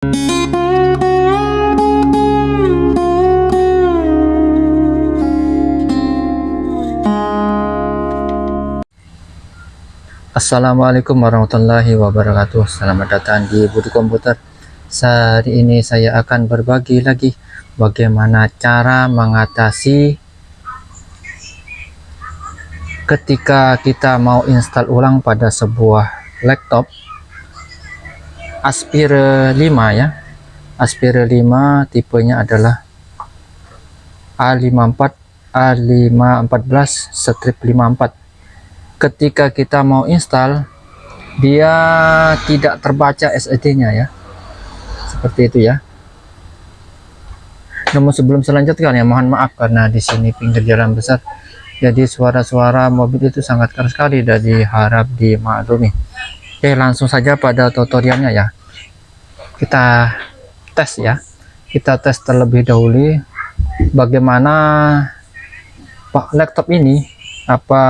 Assalamualaikum warahmatullahi wabarakatuh. Selamat datang di Budi Komputer. Saat ini saya akan berbagi lagi Bagaimana cara mengatasi Ketika kita mau install ulang pada sebuah laptop Aspire 5 ya. Aspire 5 tipenya adalah A54 A514 strip 54 ketika kita mau install dia tidak terbaca SSD nya ya. Seperti itu ya. Namun sebelum selanjutnya ya mohon maaf karena di sini pinggir jalan besar. Jadi suara-suara mobil itu sangat keras sekali dan diharap dimaklumi oke langsung saja pada tutorialnya ya kita tes ya kita tes terlebih dahulu bagaimana pak laptop ini apa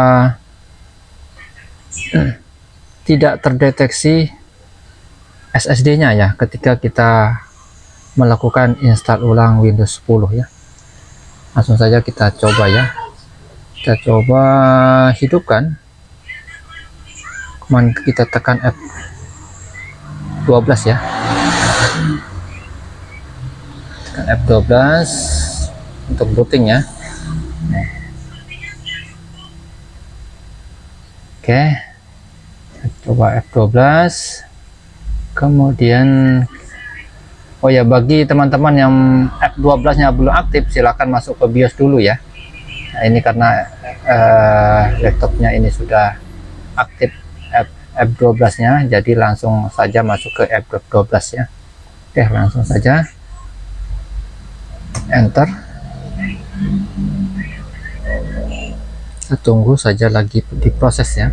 tidak terdeteksi SSD-nya ya ketika kita melakukan install ulang Windows 10 ya. Langsung saja kita coba ya. Kita coba hidupkan. Kemudian kita tekan F12 ya. Tekan F12 untuk booting ya. Oke. Coba F12. Kemudian Oh ya bagi teman-teman yang F12 nya belum aktif silahkan masuk ke BIOS dulu ya. Nah, ini karena uh, laptopnya ini sudah aktif F12 nya jadi langsung saja masuk ke F12 ya. Oke, langsung saja. Enter. Kita tunggu saja lagi diproses ya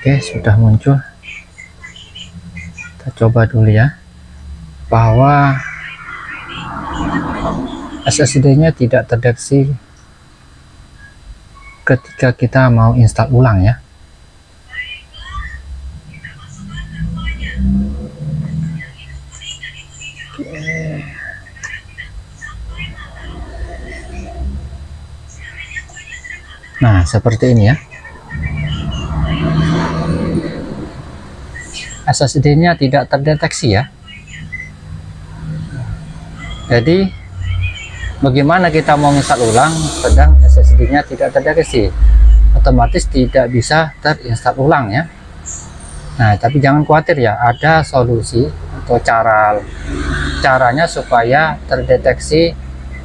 Oke sudah muncul kita coba dulu ya bahwa SSD-nya tidak terdeteksi ketika kita mau install ulang ya. Nah, seperti ini ya. SSD-nya tidak terdeteksi ya. Jadi bagaimana kita mau install ulang sedang SSD-nya tidak terdeteksi? Otomatis tidak bisa terinstall ulang ya. Nah tapi jangan khawatir ya ada solusi atau cara caranya supaya terdeteksi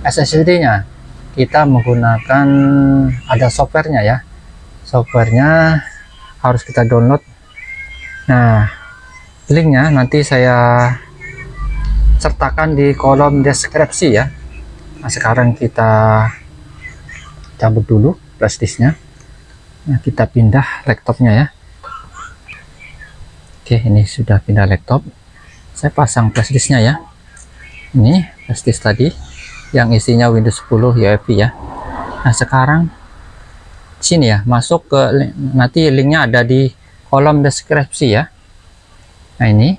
SSD-nya kita menggunakan ada softwarenya ya. Softwarenya harus kita download. Nah linknya nanti saya sertakan di kolom deskripsi ya. Nah sekarang kita cabut dulu flashdisknya nah kita pindah laptopnya ya. Oke ini sudah pindah laptop. Saya pasang flashdisknya ya. Ini flashdisk tadi yang isinya Windows 10 UEFI ya. Nah sekarang sini ya masuk ke nanti linknya ada di kolom deskripsi ya nah ini.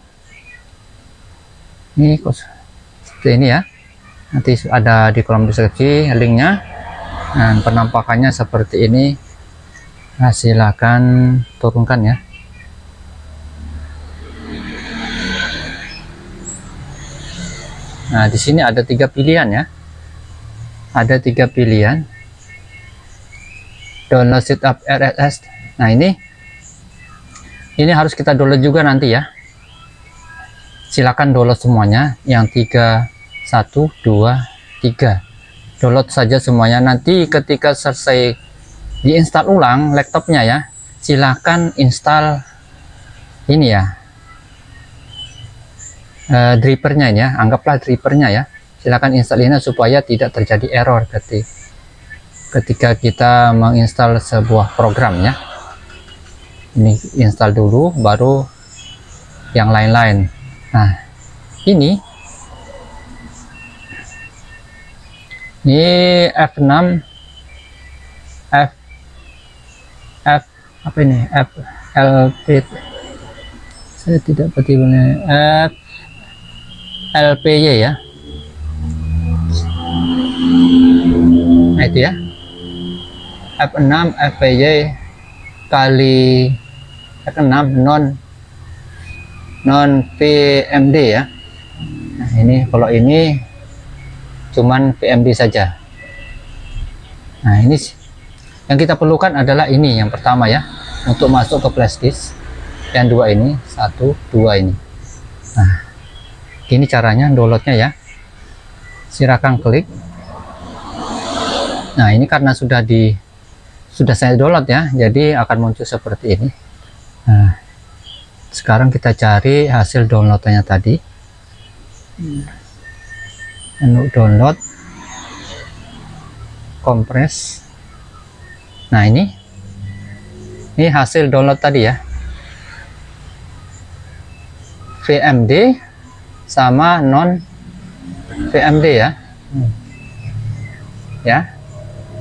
Ini seperti ini ya. Nanti ada di kolom deskripsi linknya. Dan penampakannya seperti ini. Nah silahkan turunkan ya. Nah di sini ada tiga pilihan ya. Ada tiga pilihan. Download setup RSS nah ini. Ini harus kita download juga nanti ya silakan download semuanya. Yang tiga satu dua tiga. Download saja semuanya. Nanti ketika selesai diinstal ulang laptopnya ya silahkan install ini ya. Uh, drivernya ya. Anggaplah drivernya ya. Silahkan install ini supaya tidak terjadi error ketika ketika kita menginstal sebuah program ya. Ini install dulu baru yang lain-lain nah ini. Ini F6 F F apa ini? F LP saya tidak betul F LPY ya. Nah itu ya. F6 FPY kali F6 non non PMD ya. Nah ini kalau ini cuman PMD saja. Nah ini yang kita perlukan adalah ini yang pertama ya untuk masuk ke flash disk. Yang dua ini satu dua ini. Nah ini caranya downloadnya ya. Silakan klik. Nah ini karena sudah di sudah saya download ya jadi akan muncul seperti ini. Nah sekarang kita cari hasil downloadnya tadi. Menu download. Kompres nah ini. Ini hasil download tadi ya. VMD sama non VMD ya. Hmm. ya.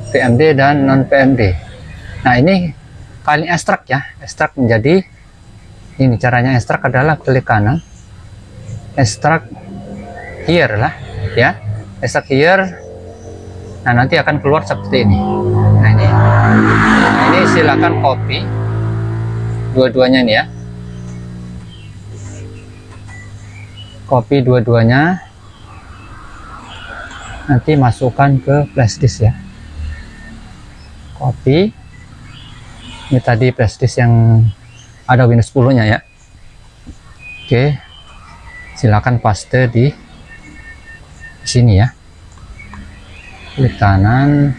VMD dan non VMD nah ini paling ekstrak ya. Ekstrak menjadi ini caranya ekstrak adalah klik kanan. Ekstrak here lah ya. Ekstrak here. Nah nanti akan keluar seperti ini. Nah ini. Nah, ini silakan copy. Dua-duanya ini ya. Copy dua-duanya. Nanti masukkan ke flashdisk ya. Copy. Ini tadi prestis yang ada Windows 10 nya ya. Oke. Silakan paste di sini ya. Klik kanan.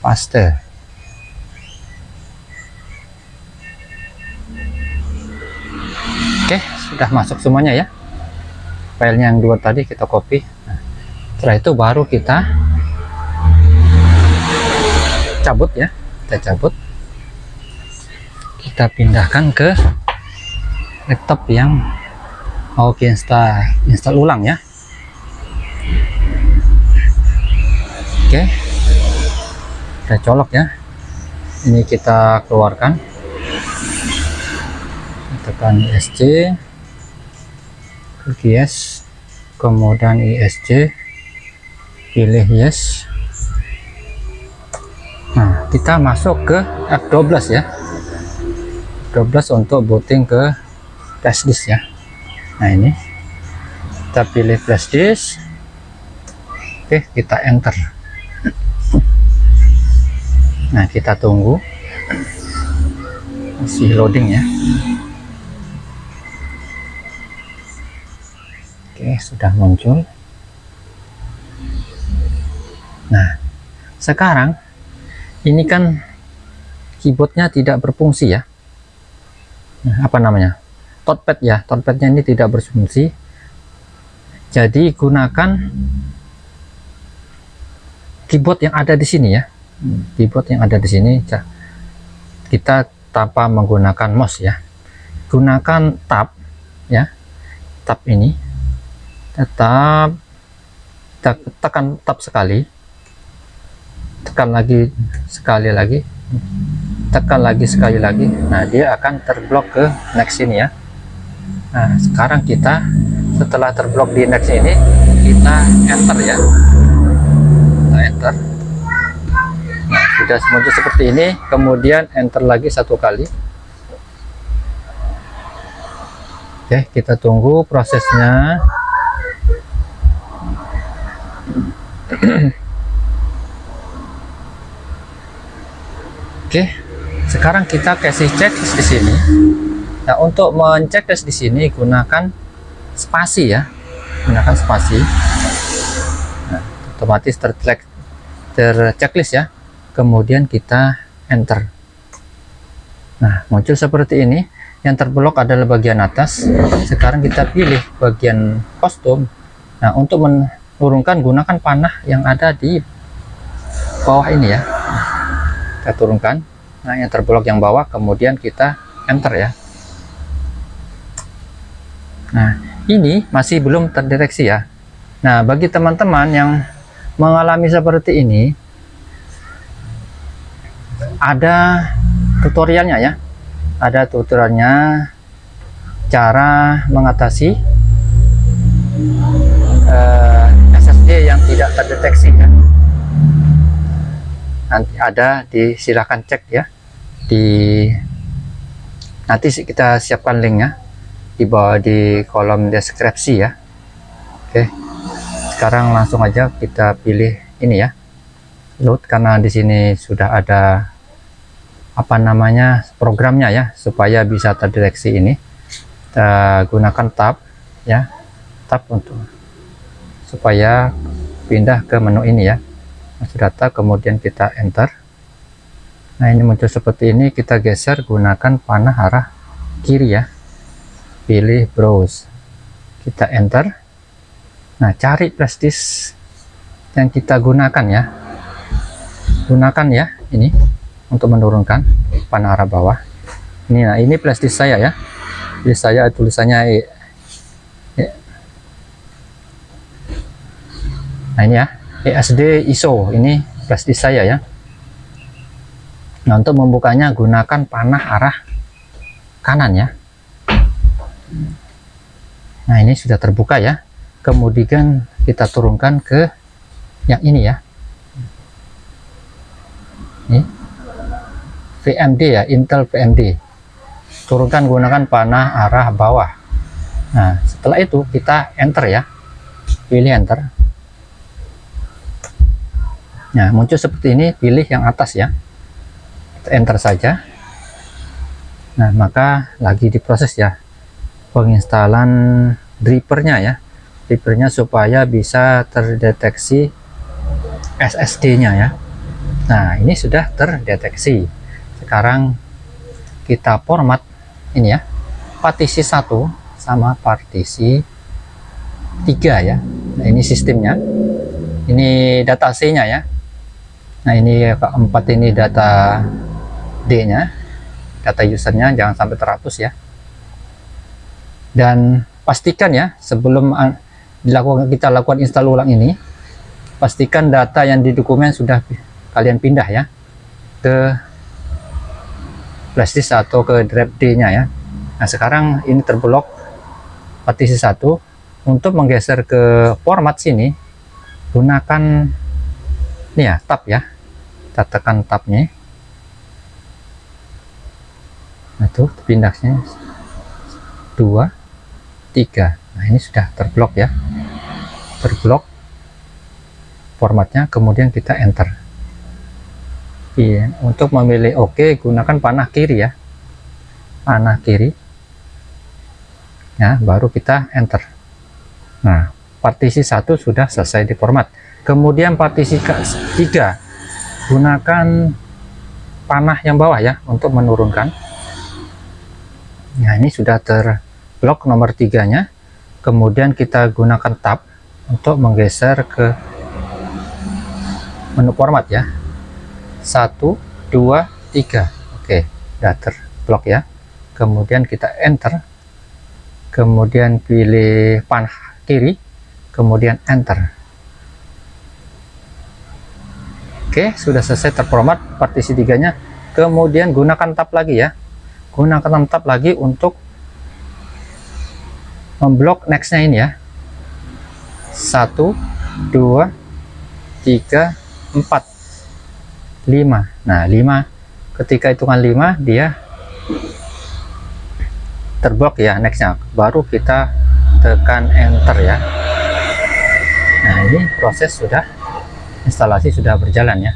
Paste. Oke sudah masuk semuanya ya. Filenya yang dua tadi kita copy. Nah, setelah itu baru kita cabut ya kita cabut. Kita pindahkan ke laptop yang mau install install ulang ya. Oke. Kita colok ya. Ini kita keluarkan. Tekan ISC klik yes. Kemudian ISC pilih yes kita masuk ke F12 ya. 12 untuk booting ke flash disk ya. Nah, ini kita pilih flash disk. Oke, kita enter. Nah, kita tunggu. Masih loading ya. Oke, sudah muncul. Nah, sekarang ini kan keyboardnya tidak berfungsi ya. Nah, apa namanya? Touchpad ya touchpadnya ini tidak berfungsi. Jadi gunakan keyboard yang ada di sini ya. Keyboard yang ada di sini kita tanpa menggunakan mouse ya. Gunakan tab ya tab ini. Tetap tekan tab sekali tekan lagi sekali lagi. Tekan lagi sekali lagi. Nah dia akan terblok ke next ini ya. Nah sekarang kita setelah terblok di next ini kita enter ya. Kita enter. Nah sudah muncul seperti ini kemudian enter lagi satu kali. Oke kita tunggu prosesnya Oke, sekarang kita kasih checklist di sini. Nah, untuk menceklis di sini gunakan spasi ya, gunakan spasi. Nah, otomatis tertrack terchecklist ya. Kemudian kita enter. Nah, muncul seperti ini. Yang terblok adalah bagian atas. Sekarang kita pilih bagian kostum. Nah, untuk menurunkan gunakan panah yang ada di bawah ini ya kita turunkan. Nah yang terblok yang bawah kemudian kita enter ya. Nah ini masih belum terdeteksi ya. Nah bagi teman-teman yang mengalami seperti ini ada tutorialnya ya. Ada tutorialnya cara mengatasi uh, nanti ada di silahkan cek ya. Di nanti kita siapkan linknya. Di bawah di kolom deskripsi ya. Oke. Sekarang langsung aja kita pilih ini ya. Load karena di sini sudah ada apa namanya programnya ya supaya bisa terdeteksi ini. Kita gunakan tab ya. Tab untuk supaya pindah ke menu ini ya masuk data kemudian kita enter. Nah ini muncul seperti ini kita geser gunakan panah arah kiri ya. Pilih browse. Kita enter. Nah cari prestis yang kita gunakan ya. Gunakan ya ini untuk menurunkan panah arah bawah. Ini nah ini prestis saya ya. Jadi saya tulisannya e. nah ini ya ESD ISO ini prestis saya ya. Nah untuk membukanya gunakan panah arah kanan ya. Nah ini sudah terbuka ya. Kemudian kita turunkan ke yang ini ya. Ini VMD ya Intel VMD turunkan gunakan panah arah bawah. Nah setelah itu kita enter ya. Pilih enter nah muncul seperti ini pilih yang atas ya. Enter saja. Nah maka lagi diproses ya penginstalan drivernya ya. Drivernya supaya bisa terdeteksi SSD nya ya. Nah ini sudah terdeteksi. Sekarang kita format ini ya partisi satu sama partisi tiga ya. Nah ini sistemnya. Ini data C nya ya nah ini keempat ini data D nya data usernya jangan sampai terhapus ya. Dan pastikan ya sebelum dilakukan kita lakukan install ulang ini pastikan data yang di dokumen sudah kalian pindah ya ke flash atau ke drive D nya ya. Nah sekarang ini terblok partisi satu. Untuk menggeser ke format sini gunakan ini ya tab ya kita tekan tabnya nah itu pindahnya dua tiga nah ini sudah terblok ya terblok formatnya kemudian kita enter Iya, untuk memilih oke OK, gunakan panah kiri ya. Panah kiri. Ya, baru kita enter. Nah, partisi satu sudah selesai di format. Kemudian partisi tiga gunakan panah yang bawah ya untuk menurunkan. Nah, ini sudah terblok nomor tiganya. Kemudian kita gunakan tab untuk menggeser ke menu format ya. Satu dua tiga. Oke udah terblok ya. Kemudian kita enter. Kemudian pilih panah kiri. Kemudian enter oke sudah selesai terformat partisi tiganya. Kemudian gunakan tab lagi ya. Gunakan tab lagi untuk memblok nextnya ini ya. Satu dua tiga empat 5 nah 5 ketika hitungan 5 dia terblok ya nextnya. Baru kita tekan enter ya. Nah ini proses sudah instalasi sudah berjalan ya